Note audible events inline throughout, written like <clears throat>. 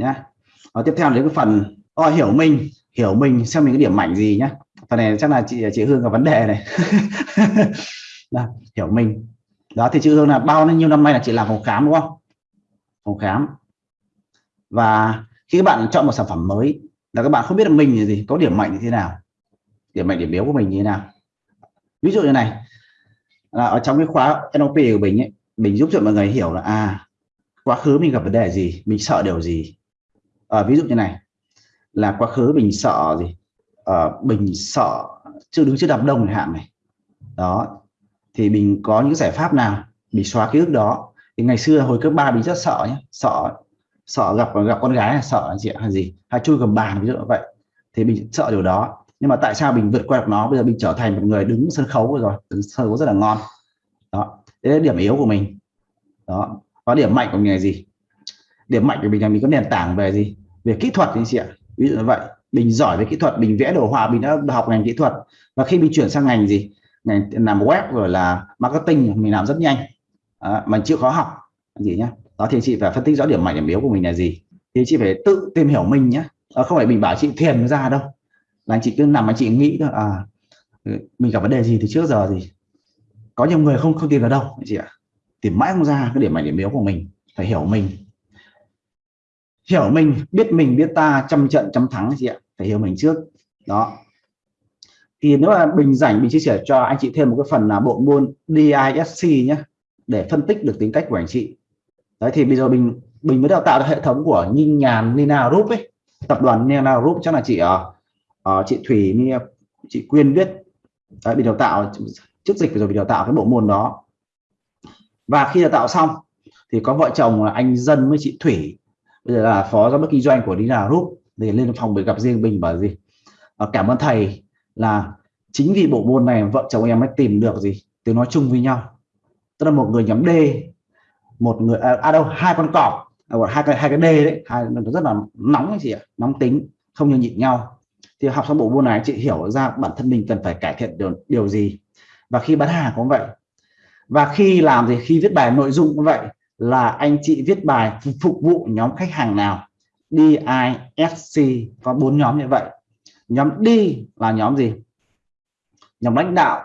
nhé và tiếp theo đến cái phần oh, hiểu mình hiểu mình xem mình cái điểm mạnh gì nhé. phần này chắc là chị chị Hương có vấn đề này. <laughs> Đó, hiểu mình. Đó thì chị Hương là bao nhiêu năm nay là chị làm phòng khám đúng không? Phòng khám. Và khi các bạn chọn một sản phẩm mới là các bạn không biết là mình là gì có điểm mạnh như thế nào? Điểm mạnh điểm yếu của mình như thế nào? Ví dụ như này là ở trong cái khóa NLP của mình ấy mình giúp cho mọi người hiểu là à quá khứ mình gặp vấn đề gì mình sợ điều gì? À, ví dụ như này là quá khứ mình sợ gì? À, mình sợ chưa đứng trước đám đông hạn này. Đó thì mình có những giải pháp nào mình xóa ký ức đó? Thì ngày xưa hồi cấp ba mình rất sợ nhé sợ sợ gặp gặp con gái là sợ chị hay gì? Hay chui cầm bàn ví dụ như vậy. Thì mình sợ điều đó. Nhưng mà tại sao mình vượt qua được nó? Bây giờ mình trở thành một người đứng sân khấu rồi đứng sân khấu rất là ngon. Đó đấy là điểm yếu của mình. Đó có điểm mạnh của mình là gì? Điểm mạnh của mình là mình có nền tảng về gì? Về kỹ thuật anh chị ạ. Ví dụ như vậy mình giỏi về kỹ thuật mình vẽ đồ họa mình đã học ngành kỹ thuật và khi mình chuyển sang ngành gì? Ngành làm web rồi là marketing mình làm rất nhanh. À, mà chịu khó học. Gì nhá đó thì chị phải phân tích rõ điểm mạnh điểm yếu của mình là gì. Thì chị phải tự tìm hiểu mình nhé à, ờ, không phải mình bảo chị thiền ra đâu. Là anh chị cứ nằm anh chị nghĩ thôi à mình gặp vấn đề gì thì trước giờ gì có nhiều người không không tìm ra đâu chị ạ. Tìm mãi không ra cái điểm mạnh điểm yếu của mình phải hiểu mình hiểu mình biết mình biết ta trăm trận trăm thắng chị ạ. Phải hiểu mình trước. Đó. Thì nếu mà bình rảnh mình chia sẻ cho anh chị thêm một cái phần là bộ môn DISC nhé để phân tích được tính cách của anh chị. Đấy thì bây giờ mình mình mới đào tạo được hệ thống của Ninh Nhàn Nina Group ấy. Tập đoàn Nina Group chắc là chị ở uh, chị Thủy chị Quyên viết đấy, bị đào tạo trước dịch rồi bị đào tạo cái bộ môn đó. Và khi đào tạo xong thì có vợ chồng là anh Dân với chị Thủy bây giờ là phó giám đốc kinh doanh của Dina Group. Để lên phòng để gặp riêng mình bảo gì? À, cảm ơn thầy là chính vì bộ môn này vợ chồng em mới tìm được gì tiếng nói chung với nhau. Tức là một người nhóm D một người à, à đâu hai con cọp. À, hai cái hai cái D đấy hai nó rất là nóng chị ạ nóng tính không như nhịn nhau. Thì học xong bộ môn này chị hiểu ra bản thân mình cần phải cải thiện điều điều gì. Và khi bán hàng cũng vậy. Và khi làm thì khi viết bài nội dung cũng vậy là anh chị viết bài phục vụ nhóm khách hàng nào? DISC có bốn nhóm như vậy. Nhóm D là nhóm gì? Nhóm lãnh đạo.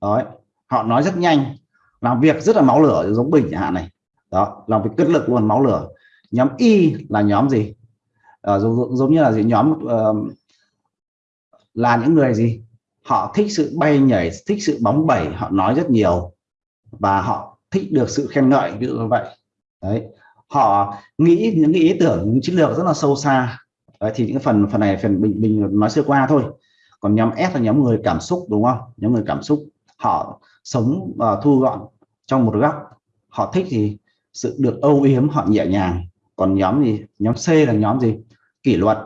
Đấy. họ nói rất nhanh làm việc rất là máu lửa giống bình chẳng hạn này. Đó làm việc cất lực luôn máu lửa. Nhóm Y là nhóm gì? À, giống, giống như là gì? Nhóm uh, là những người gì? Họ thích sự bay nhảy thích sự bóng bẩy họ nói rất nhiều và họ thích được sự khen ngợi ví dụ như vậy. Đấy. Họ nghĩ những ý tưởng những chiến lược rất là sâu xa. Đấy, thì những phần phần này phần bình bình nói sơ qua thôi. Còn nhóm S là nhóm người cảm xúc đúng không? Nhóm người cảm xúc. Họ sống và thu gọn trong một góc. Họ thích thì sự được âu yếm họ nhẹ nhàng. Còn nhóm gì nhóm C là nhóm gì? Kỷ luật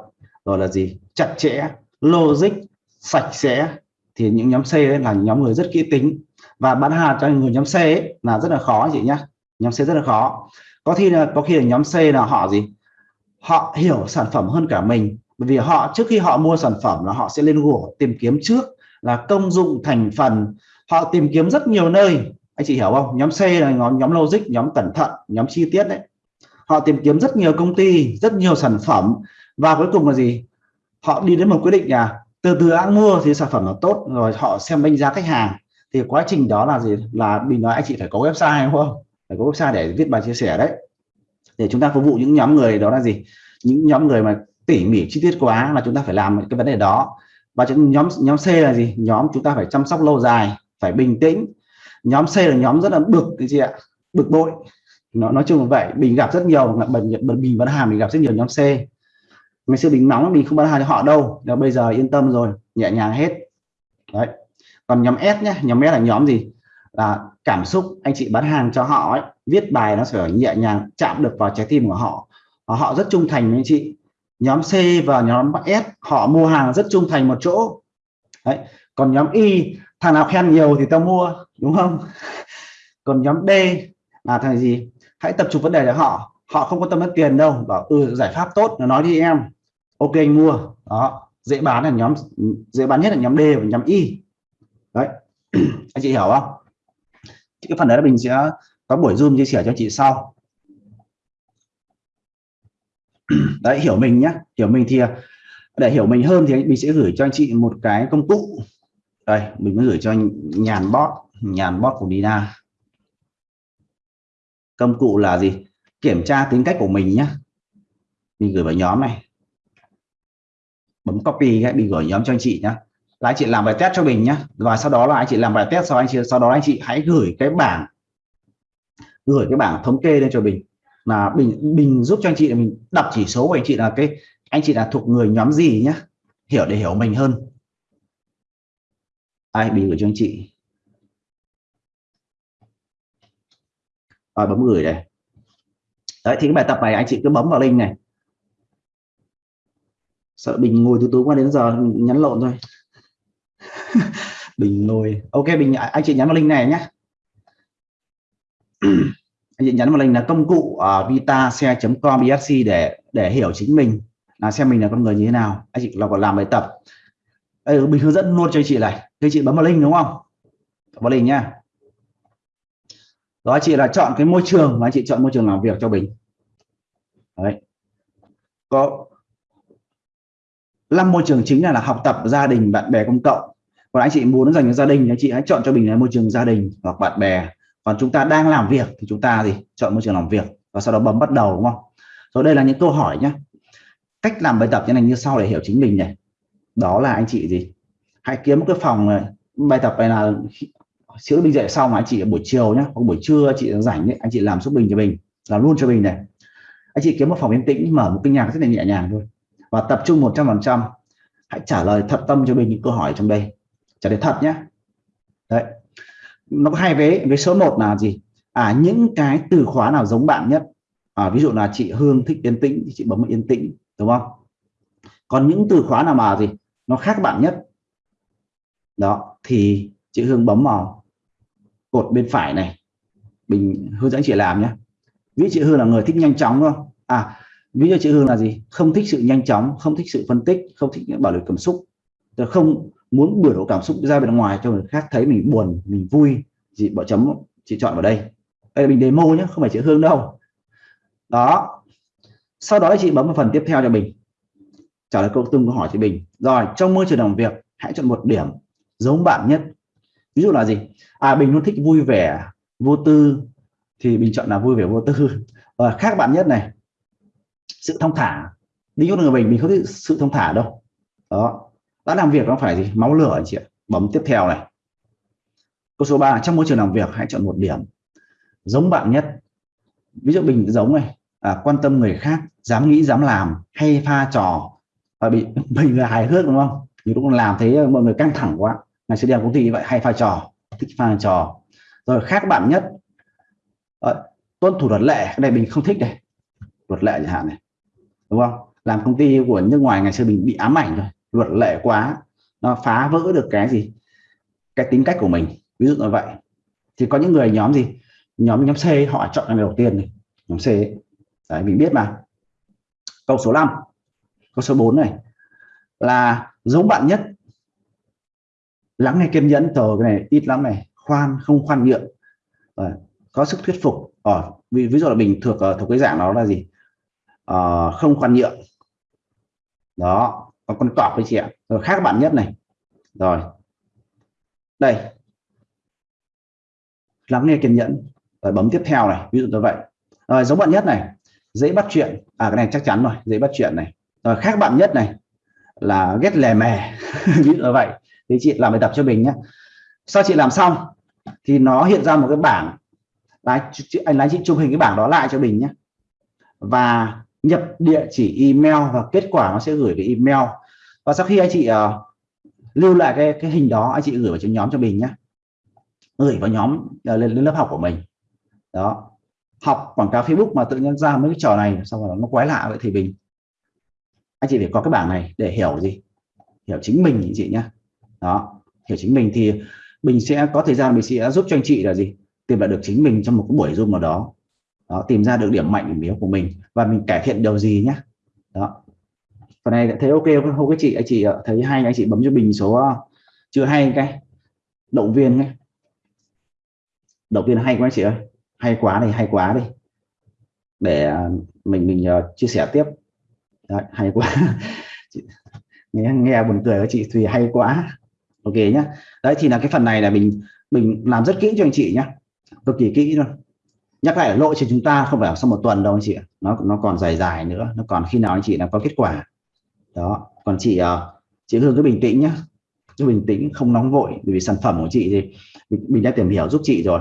rồi là gì? Chặt chẽ logic sạch sẽ. Thì những nhóm C ấy là nhóm người rất kỹ tính và bán hàng cho người nhóm C ấy là rất là khó chị nhá. Nhóm C rất là khó. Có khi là, có khi là nhóm C là họ gì? Họ hiểu sản phẩm hơn cả mình. Bởi vì họ, trước khi họ mua sản phẩm là họ sẽ lên Google tìm kiếm trước là công dụng, thành phần. Họ tìm kiếm rất nhiều nơi. Anh chị hiểu không? Nhóm C là nhóm nhóm logic, nhóm cẩn thận, nhóm chi tiết đấy. Họ tìm kiếm rất nhiều công ty, rất nhiều sản phẩm. Và cuối cùng là gì? Họ đi đến một quyết định là từ từ ăn mua thì sản phẩm nó tốt, rồi họ xem đánh giá khách hàng thì quá trình đó là gì? Là mình nói anh chị phải có website, đúng không? Phải có website để viết bài chia sẻ đấy. Để chúng ta phục vụ những nhóm người đó là gì? Những nhóm người mà tỉ mỉ chi tiết quá là chúng ta phải làm cái vấn đề đó. Và nhóm nhóm C là gì? Nhóm chúng ta phải chăm sóc lâu dài, phải bình tĩnh. Nhóm C là nhóm rất là bực, cái gì ạ? Bực bội. Nó, nói chung là vậy. Mình gặp rất nhiều mình mình bán hàng mình gặp rất nhiều nhóm C. Ngày xưa mình nóng mình không bán hàng cho họ đâu. Nhưng bây giờ yên tâm rồi, nhẹ nhàng hết. Đấy còn nhóm S nhé nhóm S là nhóm gì? Là cảm xúc anh chị bán hàng cho họ ấy, viết bài nó sẽ nhẹ nhàng chạm được vào trái tim của họ. Họ rất trung thành với anh chị. Nhóm C và nhóm S họ mua hàng rất trung thành một chỗ. Đấy còn nhóm Y thằng nào khen nhiều thì tao mua đúng không? <laughs> Còn nhóm D là thằng gì? Hãy tập trung vấn đề cho họ họ không quan tâm đến tiền đâu. Bảo ừ giải pháp tốt nó nói đi em. Ok anh mua. Đó dễ bán là nhóm dễ bán nhất là nhóm D và nhóm Y đấy. <clears throat> Anh chị hiểu không? Cái phần đấy là mình sẽ có buổi zoom chia sẻ cho chị sau. <clears throat> Đấy, hiểu mình nhé hiểu mình thì, để hiểu mình hơn thì mình sẽ gửi cho anh chị một cái công cụ. Đây, mình mới gửi cho anh nhàn bot nhàn bot của Dina công cụ là gì? Kiểm tra tính cách của mình nhé mình gửi vào nhóm này. Bấm copy cái, mình gửi nhóm cho anh chị nhé là anh chị làm bài test cho mình nhé và sau đó là anh chị làm bài test, sau anh chị, sau đó anh chị hãy gửi cái bảng, gửi cái bảng thống kê lên cho mình. Là bình bình giúp cho anh chị mình đọc chỉ số của anh chị là cái, anh chị là thuộc người nhóm gì nhé hiểu để hiểu mình hơn. Ai bình gửi cho anh chị? Rồi, bấm gửi đây đấy, thì cái bài tập này anh chị cứ bấm vào link này. Sợ bình ngồi từ tối qua đến giờ, nhắn lộn thôi. <laughs> bình lôi ok bình à, anh chị nhắn vào link này nhé. <clears throat> Anh chị nhắn vào link là công cụ uh, à, vitase.com bsc để để hiểu chính mình là xem mình là con người như thế nào. Anh chị là còn làm bài tập. Đây mình hướng dẫn luôn cho chị này. Thế chị bấm vào link đúng không? Vào link nhá. Đó chị là chọn cái môi trường và anh chị chọn môi trường làm việc cho mình đấy. Có năm môi trường chính là, là học tập gia đình bạn bè công cộng còn anh chị muốn dành cho gia đình anh chị hãy chọn cho mình là môi trường gia đình hoặc bạn bè. Còn chúng ta đang làm việc thì chúng ta gì? Chọn môi trường làm việc và sau đó bấm bắt đầu đúng không? Rồi đây là những câu hỏi nhé cách làm bài tập như này như sau để hiểu chính mình này. Đó là anh chị gì? Hãy kiếm một cái phòng này bài tập này là sữa bình dậy xong mà anh chị buổi chiều nhé hoặc buổi trưa chị rảnh ấy, anh chị làm giúp bình cho mình làm luôn cho mình này. Anh chị kiếm một phòng yên tĩnh mở một cái nhạc rất là nhẹ nhàng thôi và tập trung 100% hãy trả lời thật tâm cho mình những câu hỏi trong đây trả lời thật nhé đấy. Nó có hai vế. Vế số 1 là gì? À những cái từ khóa nào giống bạn nhất? À, ví dụ là chị Hương thích yên tĩnh thì chị bấm yên tĩnh đúng không? Còn những từ khóa nào mà gì? Nó khác bạn nhất? Đó thì chị Hương bấm vào cột bên phải này. Mình hướng dẫn chị làm nhé ví chị Hương là người thích nhanh chóng không? À ví dụ chị Hương là gì? Không thích sự nhanh chóng không thích sự phân tích không thích những bảo lưu cảm xúc. Không muốn biểu lộ cảm xúc ra bên ngoài cho người khác thấy mình buồn, mình vui chị bỏ chấm, chị chọn vào đây. Đây là mình demo nhé không phải chị Hương đâu. Đó. Sau đó chị bấm vào phần tiếp theo cho mình trả lời câu tương câu hỏi chị Bình. Rồi, trong môi trường làm việc, hãy chọn một điểm giống bạn nhất. Ví dụ là gì? À Bình luôn thích vui vẻ, vô tư, thì Bình chọn là vui vẻ, vô tư. Và khác bạn nhất này, sự thông thả. Đi dụ người Bình mình không thích sự thông thả đâu. Đó đã làm việc nó phải gì? Máu lửa anh chị ạ. Bấm tiếp theo này. Câu số 3 trong môi trường làm việc hãy chọn một điểm giống bạn nhất. Ví dụ bình giống này à, quan tâm người khác dám nghĩ dám làm hay pha trò và bị <laughs> mình là hài hước đúng không? Nhiều lúc làm thế ờ, mọi người căng thẳng quá. Ngày xưa đi làm công ty vậy hay pha trò thích pha trò. Rồi khác bạn nhất à, tuân thủ luật lệ. Cái này mình không thích đây luật lệ chẳng hạn này đúng không? Làm công ty của nước ngoài ngày xưa mình bị ám ảnh rồi luật lệ quá nó phá vỡ được cái gì? Cái tính cách của mình. Ví dụ như vậy. Thì có những người nhóm gì? Nhóm nhóm C họ chọn ngày đầu tiên này. Nhóm C ấy. đấy mình biết mà. Câu số 5 câu số 4 này. Là giống bạn nhất. Lắng nghe kiên nhẫn. Tờ cái này ít lắm này. Khoan không khoan nhượng. À, có sức thuyết phục. Ở ví, ví dụ là mình thuộc ờ, thuộc cái dạng đó là gì? À, không khoan nhượng. Đó và con cọp với chị ạ. Rồi khác bạn nhất này. Rồi. Đây. Lắng nghe kiên nhẫn. Rồi bấm tiếp theo này, ví dụ như vậy. Rồi giống bạn nhất này. Dễ bắt chuyện. À cái này chắc chắn rồi. Dễ bắt chuyện này. Rồi khác bạn nhất này là ghét lè mè. <laughs> Ví dụ như vậy. Thì chị làm bài tập cho mình nhé sau chị làm xong, thì nó hiện ra một cái bảng. Lái anh lái chị chụp hình cái bảng đó lại cho mình nhé và nhập địa chỉ email và kết quả nó sẽ gửi về email. Và sau khi anh chị uh, lưu lại cái cái hình đó anh chị gửi vào trong nhóm cho mình nhé gửi vào nhóm uh, lên, lên lớp học của mình. Đó. Học quảng cáo Facebook mà tự nhiên ra mấy cái trò này xong rồi nó quái lạ vậy thì mình anh chị phải có cái bảng này để hiểu gì? Hiểu chính mình anh chị nhé đó. Hiểu chính mình thì mình sẽ có thời gian mình sẽ giúp cho anh chị là gì? Tìm lại được chính mình trong một cái buổi zoom nào đó đó tìm ra được điểm mạnh điểm yếu của mình và mình cải thiện điều gì nhé đó. Phần này thấy ok không? Các chị anh chị ờ, thấy hay anh chị bấm cho bình số ờ, chưa hay cái. Động viên ấy động viên hay quá chị ơi. Hay quá này hay quá đi. Để ờ, mình mình uh, chia sẻ tiếp. Đấy, hay quá. Chị, <laughs> nghe, nghe buồn cười của chị Thùy hay quá. Ok nhá. Đấy thì là cái phần này là mình mình làm rất kỹ cho anh chị nhé cực kỳ kỹ luôn nhắc lại lộ trình chúng ta không phải sau một tuần đâu anh chị nó nó còn dài dài nữa nó còn khi nào anh chị là có kết quả. Đó còn chị ờ, chị Hương cứ bình tĩnh nhá. Cứ bình tĩnh không nóng vội bởi vì sản phẩm của chị thì mình, mình đã tìm hiểu giúp chị rồi.